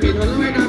pero no era